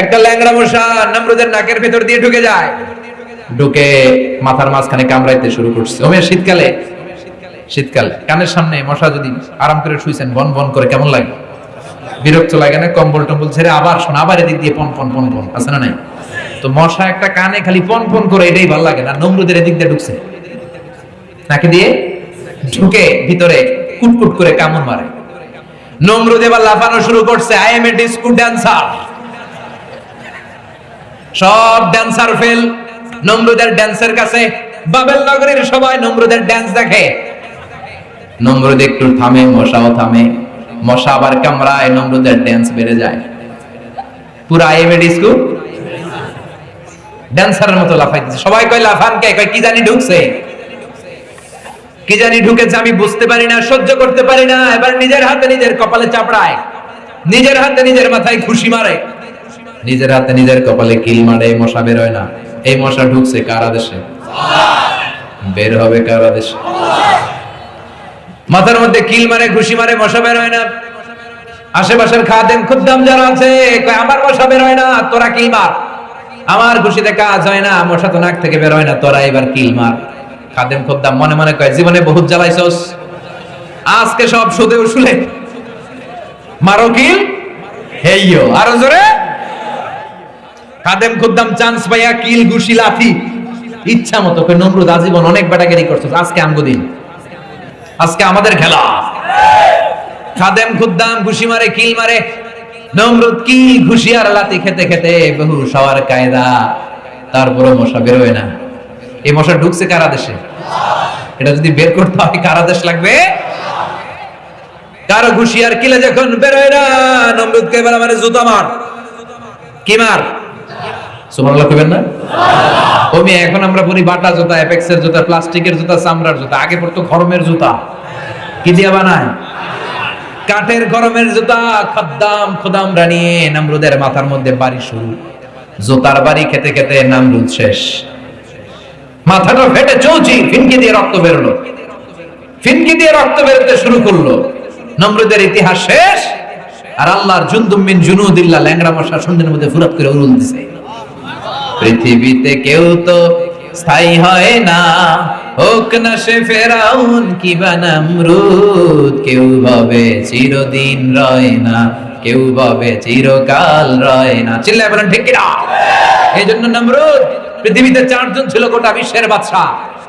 একটা ল্যাংড়া মশা নমরুদের নাকের ভেতর দিয়ে ঢুকে যায়। ঢুকে মাথার মাঝখানে কামড়াইতে শুরু করছে। শীতকালে শীতকালে। কানের সামনে মশা যদি আরাম করে শুইছেন, বন বন করে কেমন লাগে? বিরক্ত লাগে না? কম্বল টম্বল ছেড়ে আবার শোন, আবার এদিক দিয়ে পন পন পন পন। আছে না নাই? তো মশা একটা কানে খালি পন পন করে এটাই ভালো লাগে না? নমরুদের এদিক দিয়ে ঢুকছে। নাকে দিয়ে ঢুকে ভিতরে কুটকুট করে কামড় মারে। নমরুদ এবার লাফানো শুরু করছে I am a disco dancer সব ড্যান্সার ফেল নমরুদের ড্যান্সের কাছে বাবেল নগরীর সবাই নমরুদের ড্যান্স দেখে। নমরুদ একটু থামে, মশাও থামে। মশা আবার কামড়ায় নমরুদের ড্যান্স বেড়ে যায়। পুরো আইএমএ ডিস্কো ড্যান্সারের মতো লাফাইতেছে। সবাই কয়, লাফান কে? কয়, কি জানি ঢুকছে? কি জানি ঢুকেছে, আমি বুঝতে পারি না, সহ্য করতে পারি না। এবার নিজের হাতে নিজের কপালে চাপড়ায়। নিজের হাতে নিজের মাথায় খুশি মারে। নিজের হাতে নিজের কপালে কিল মারে, এই মশা বের হয় না। এই মশা ঢুকছে কার আদেশে? বের হবে কার আদেশে? মাথার মধ্যে কিল মারে, ঘুষি মারে, মশা বের হয় না। আশেপাশের খাদেম খুদ্দাম যারা আছে আমার মশা বের হয় না, তোরা কিল মার। আমার ঘুষিতে কাজ হয় না, মশা তো নাক থেকে বের হয় না, তোরা এবার কিল মার। খাদেম খুদ্দাম মনে মনে কয়, জীবনে বহুত জ্বালাইছস। আজকে সব সুদে উসুলে। মারো কিল? হেইয়ো, আরও জোরে। খাদেম খুদ্দাম চান্স পাইয়া কিল, ঘুষি, লাথি। ইচ্ছা মতো নমরুদ, আজীবন অনেক বেটাগেরি করছস, আজকে আমগো দিন। আজকে আমাদের খেলা। খাদেম, খুদ্দাম, ঘুষি মারে, কিল মারে, নমরুদ কি ঘুষি আর লাতি খেতে খেতে বহু সবার কায়দা। তারপরে মশা বেরোয় না। এই মশা ঢুকছে কারা দেশে? এটা যদি বের করতে হয়, কারা দেশ লাগবে? কারও ঘুষি আর কিলে যখন বেরোয় না, নমরুদকে এবার আমার জুতা মার। কি মার? মাথার মধ্যে বাড়ি শুরু। বাড়ি খেতে খেতে নামরুদ শেষ। মাথাটা ফেটে চৌচি, ফিনকি দিয়ে রক্ত বেরোলো। ফিনকি দিয়ে রক্ত বেরোতে শুরু করল। নমরুদের ইতিহাস শেষ। আর আল্লাহর জুনদুম মিন ল্যাংড়া মশা সন্ধ্যের মধ্যে ফুরাত করে উড়ুল দিছে। পৃথিবীতে কেউ তো স্থায়ী হয় না। হোক না সে ফেরাউন কি বা নামরুদ, কেউ ভাবে চিরদিন রয় না, কেউ ভাবে চিরকাল রয় না। চিল্লায় বলেন, ঠিক কিনা? এই জন্য নামরুদ, পৃথিবীতে চারজন ছিল গোটা বিশ্বের বাদশা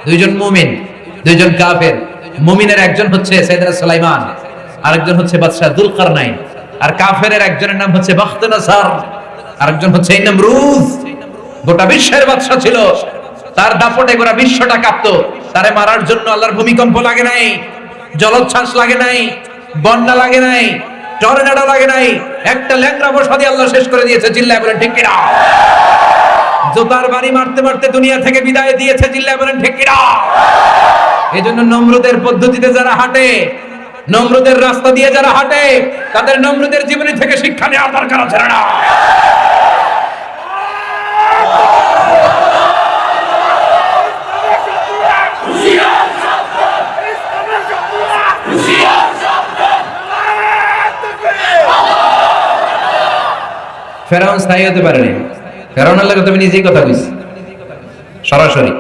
দুইজন মুমিন, দুইজন কাফের। মুমিনের একজন হচ্ছে সাইদানা সুলাইমান, আরেকজন হচ্ছে বাদশাহ দুলকারনাইন, আর কাফের একজনের নাম হচ্ছে বাখতানাসার আরেকজন হচ্ছে নমরুদ। গোটা বিশ্বের বাদশা ছিল। তার দাপটে গোটা বিশ্বটা কাঁপতো। তারে মারার জন্য আল্লাহর ভূমিকম্প লাগে নাই, জলোচ্ছ্বাস লাগে নাই, বন্যা লাগে নাই, টর্নেডো লাগে নাই। একটা ল্যাংরা বসা দিয়ে আল্লাহ শেষ করে দিয়েছে, চিল্লায় বলেন, ঠিক কিনা? জোতার বাড়ি মারতে মারতে দুনিয়া থেকে বিদায় দিয়েছে, চিল্লায় বলেন, ঠিক কিনা? এই জন্য নমরুদের পদ্ধতিতে যারা হাঁটে, নমরুদের রাস্তা দিয়ে যারা হাঁটে, তাদের নমরুদের জীবনী থেকে শিক্ষা নেওয়া দরকার আছে না? ফেরাউন স্থায়ী হতে পারেনি। ফেরাউনের লাগে তুমি নিজেই কথা কইছি। সরাসরি।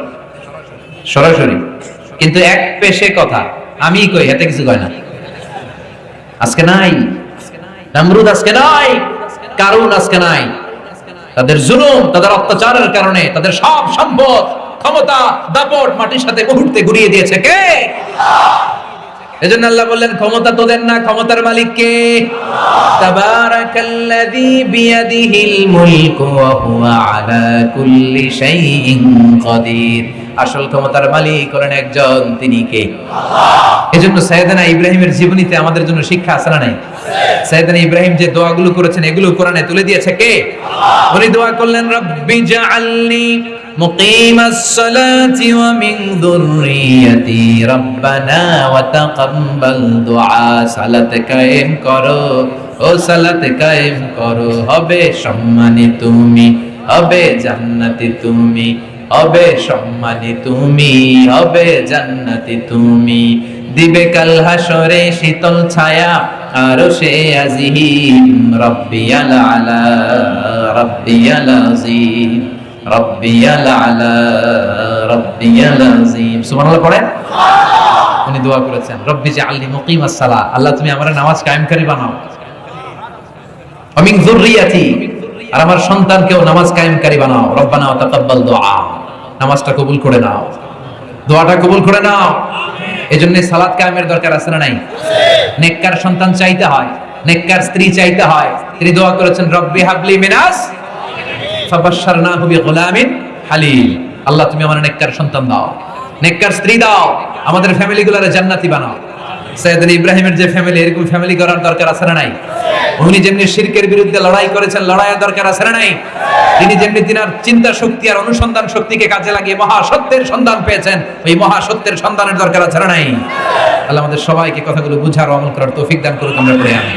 সরাসরি। কিন্তু এক পেশে কথা। আমি কই, এতে কিছু কয় না। আজকে নাই। নামরুদ আজকে নাই। কারণ আজকে নাই। তাদের জুলুম, তাদের অত্যাচারের কারণে, তাদের সব সম্পদ, ক্ষমতা, দাপট মাটির সাথে মুহূর্তে ঘুরিয়ে দিয়েছে কে? এজন্য আল্লাহ বললেন, ক্ষমতা তোদের না, ক্ষমতার মালিক কে? তাবারাকাল্লাযী বিয়াদিহিল মুলকু ওয়া হুয়া আলা কুল্লি শাইইন কাদির। আসল ক্ষমতার মালিক হলেন একজন, তিনি কে? এজন্য সাইদানা ইব্রাহিমের জীবনীতে আমাদের জন্য শিক্ষা আসে না নাই? সাইদানা ইব্রাহিম যে দোয়াগুলো করেছেন, এগুলো কোরআনে তুলে দিয়েছে কে? উনি দোয়া করলেন, রব্বি জাআলনি মুকিমাস সালাতি ওয়া মিন যুররিয়াতি রব্বানা ওয়া তাকাব্বাল দুআ। সালাত কায়েম করো, ও সালাত কায়েম করো, হবে সম্মানিত তুমি, হবে জান্নাতে তুমি। হবে সম্মানী তুমি হবে জান্নাতি তুমি। দিবে কাল হাসরে শীতল ছায়া আরও সে আজিহিম রব্বিয়াল আলা রব্বিয়াল আজিম রব্বিয়াল আলা রব্বিয়াল সুবহানাল্লাহ পড়েন? উনি দোয়া করেছেন রব্বি জাআলনি মুকিমাস সালাহ। আল্লাহ তুমি আমার নামাজ কায়েমকারী বানাও। আমিন যুররিয়াতি আর আমার সন্তানকেও নামাজ কায়েমকারী বানাও। রব্বানা ওয়া তাকাব্বাল দুআ নামাজটা কবুল করে নাও। দোয়াটা কবুল করে নাও। এই এজন্য সালাদ কায়েমের দরকার আছে না নাই? নেককার সন্তান চাইতে হয়, নেককার স্ত্রী চাইতে হয়। তিনি দোয়া করেছেন, রব্বি হাবলি মিনাস ফাবাশশারনাহু বিগুলামিন হালিম। আল্লাহ, তুমি আমার নেককার সন্তান দাও। নেককার স্ত্রী দাও। আমাদের ফ্যামিলিগুলোরে জান্নাতি বানাও। সৈয়দনা ইব্রাহিমের যে ফ্যামিলি এরকম ফ্যামিলি করার দরকার আছে না নাই? উনি যেমনি শিরকের বিরুদ্ধে লড়াই করেছেন, লড়াইয়ের দরকার আছে না নাই? তিনি যেমনি তিনার চিন্তা শক্তি আর অনুসন্ধান শক্তিকে কাজে লাগিয়ে মহা সত্যের সন্ধান পেয়েছেন, ওই মহা সত্যের সন্ধানের দরকার আছে না নাই? আল্লাহ আমাদের সবাইকে কথাগুলো বুঝার ও আমল করার তৌফিক দান করুক, আমরা পড়ে আমি